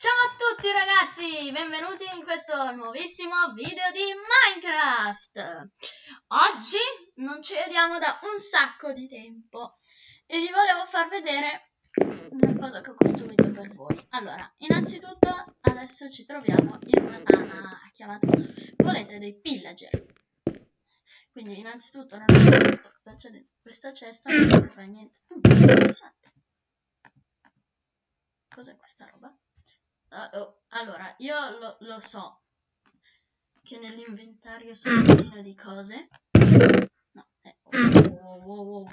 Ciao a tutti ragazzi, benvenuti in questo nuovissimo video di Minecraft. Oggi non ci vediamo da un sacco di tempo e vi volevo far vedere una cosa che ho costruito per voi. Allora, innanzitutto adesso ci troviamo in una tana chiamata, volete, dei pillager. Quindi innanzitutto non ho visto cosa c'è dentro questa cesta, non serve a niente. Interessante. Cos'è questa roba? Allora, io lo, lo, so che nell'inventario sono pieno di cose. No, eh, oh, oh, oh,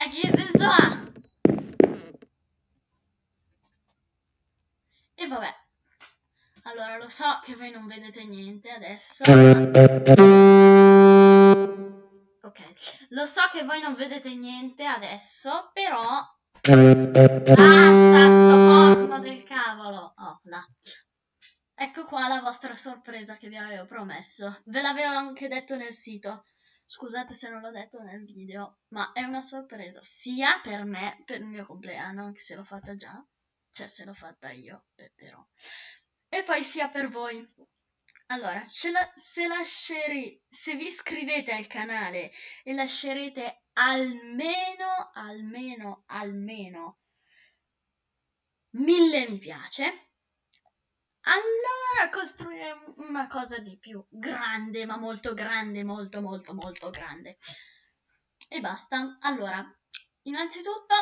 e che senso ha? E vabbè. Allora, lo so che voi non vedete niente adesso. Ok, lo so che voi non vedete niente adesso, però... Basta sto corno del cavolo! Oh, là. Ecco qua la vostra sorpresa che vi avevo promesso. Ve l'avevo anche detto nel sito. Scusate se non l'ho detto nel video, ma è una sorpresa sia per me, per il mio compleanno, anche se l'ho fatta già, cioè se l'ho fatta io, però. E poi sia per voi, allora, la, se, lascieri, se vi iscrivete al canale e lascerete almeno, almeno, almeno mille mi piace, allora costruiremo una cosa di più grande, ma molto grande, molto, molto, molto grande. E basta. Allora, innanzitutto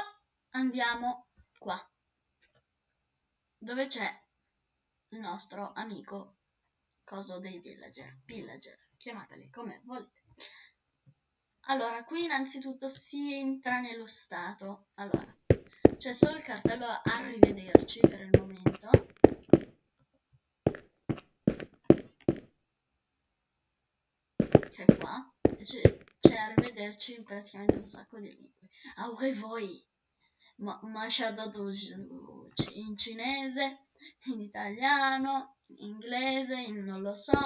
andiamo qua, dove c'è il nostro amico coso dei villager, villager, chiamateli come volete. Allora, qui innanzitutto si entra nello stato. Allora, c'è solo il cartello arrivederci per il momento. Che è qua. C'è arrivederci in praticamente un sacco di lingue. Aure voi. Ma, ma in cinese, in italiano, in inglese, in non lo so,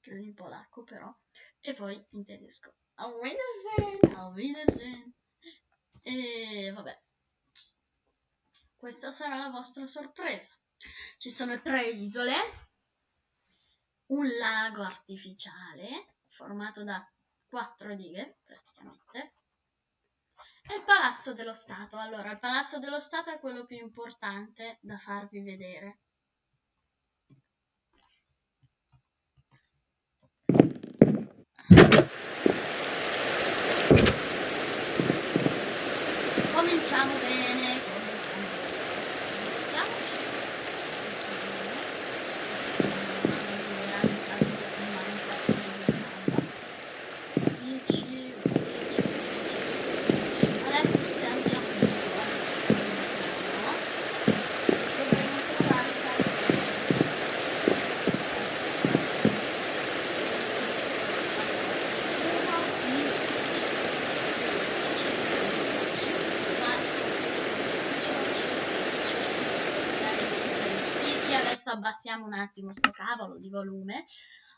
credo in polacco però, e poi in tedesco. Auf Wiedersehen, auf Wiedersehen. E vabbè, questa sarà la vostra sorpresa. Ci sono tre isole, un lago artificiale formato da quattro dighe praticamente il Palazzo dello Stato. Allora, il Palazzo dello Stato è quello più importante da farvi vedere. Cominciamo bene. Abbassiamo un attimo sto cavolo di volume.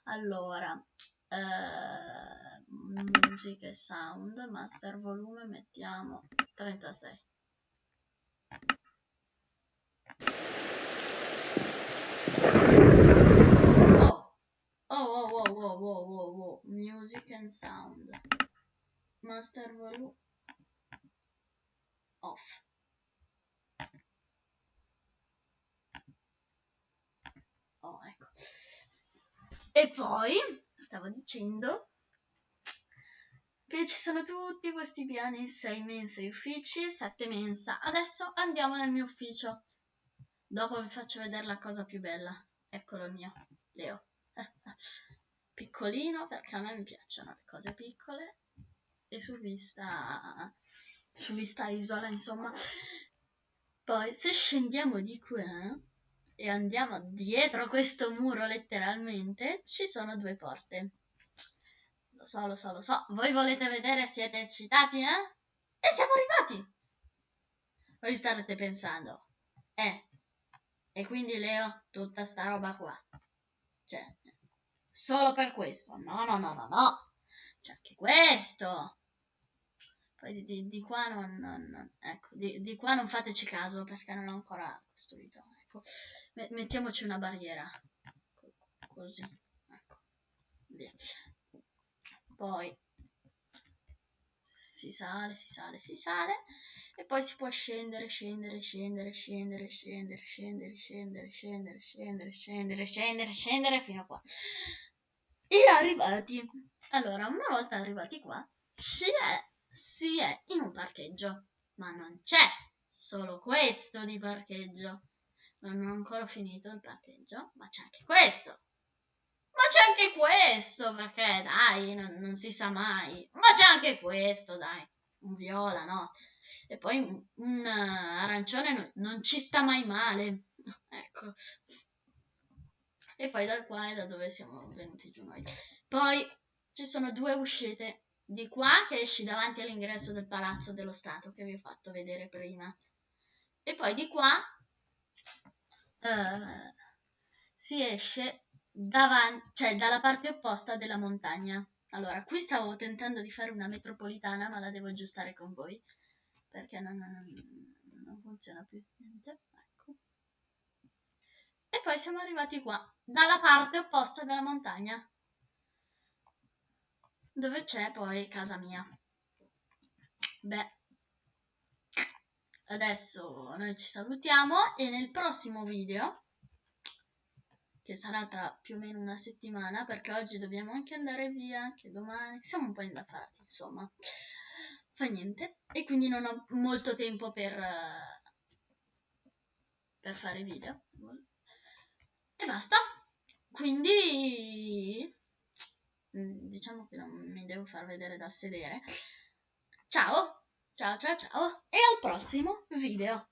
Allora, eh, music e sound, master volume, mettiamo 36. Oh, oh, oh, oh, oh, oh, oh, oh, music and sound, master volume off. Oh, ecco. E poi, stavo dicendo, che ci sono tutti questi piani, 6 mense uffici, 7 mensa. Adesso andiamo nel mio ufficio. Dopo vi faccio vedere la cosa più bella. Eccolo il mio, Leo. Piccolino, perché a me mi piacciono le cose piccole. E su vista, su vista isola, insomma. Poi, se scendiamo di qua, e andiamo dietro questo muro letteralmente, ci sono due porte. Lo so, lo so, lo so. Voi volete vedere? Siete eccitati, eh? E siamo arrivati! Voi starete pensando, eh, e quindi Leo, tutta sta roba qua. Cioè, solo per questo. No, no, no, no, no. C'è anche questo. Poi di, di, qua non, non ecco, di, di, qua non fateci caso perché non ho ancora costruito. Ecco. Mettiamoci una barriera. Così. Ecco. Via. Poi si sale, si sale, si sale e poi si può scendere, scendere, scendere, scendere, scendere, scendere, scendere, scendere, scendere, scendere, scendere, scendere fino a qua. E arrivati. Allora, una volta arrivati qua, si è, si è in un parcheggio, ma non c'è solo questo di parcheggio. Non ho ancora finito il parcheggio, ma c'è anche questo. Ma c'è anche questo, perché dai, non, non si sa mai. Ma c'è anche questo, dai un viola, no? E poi un, un arancione non, non, ci sta mai male, ecco. E poi da qua è da dove siamo venuti giù noi. Poi ci sono due uscite. Di qua che esci davanti all'ingresso del Palazzo dello Stato che vi ho fatto vedere prima. E poi di qua eh, si esce davanti, cioè dalla parte opposta della montagna. Allora, qui stavo tentando di fare una metropolitana, ma la devo aggiustare con voi, perché non, non, non funziona più niente. Ecco. E poi siamo arrivati qua, dalla parte opposta della montagna, dove c'è poi casa mia. Beh, adesso noi ci salutiamo e nel prossimo video che sarà tra più o meno una settimana, perché oggi dobbiamo anche andare via, anche domani, siamo un po' indaffarati, insomma, fa niente, e quindi non ho molto tempo per, per fare video, e basta, quindi diciamo che non mi devo far vedere dal sedere, ciao, ciao ciao ciao, e al prossimo video.